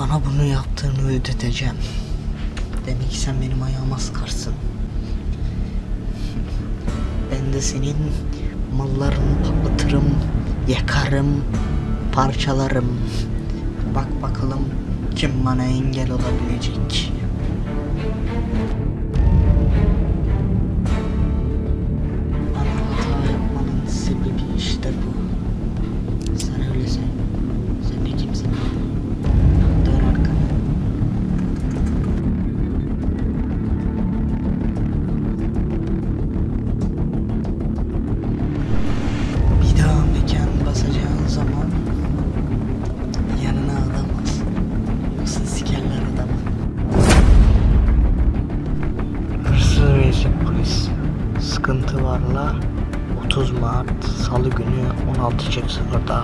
Bana bunu yaptığını ödeteceğim. Demek ki sen benim ayağıma sıkarsın. Ben de senin mallarını patlatırım, yakarım, parçalarım. Bak bakalım kim bana engel olabilecek. Sıkıntı varla 30 Mart Salı günü 16.00'da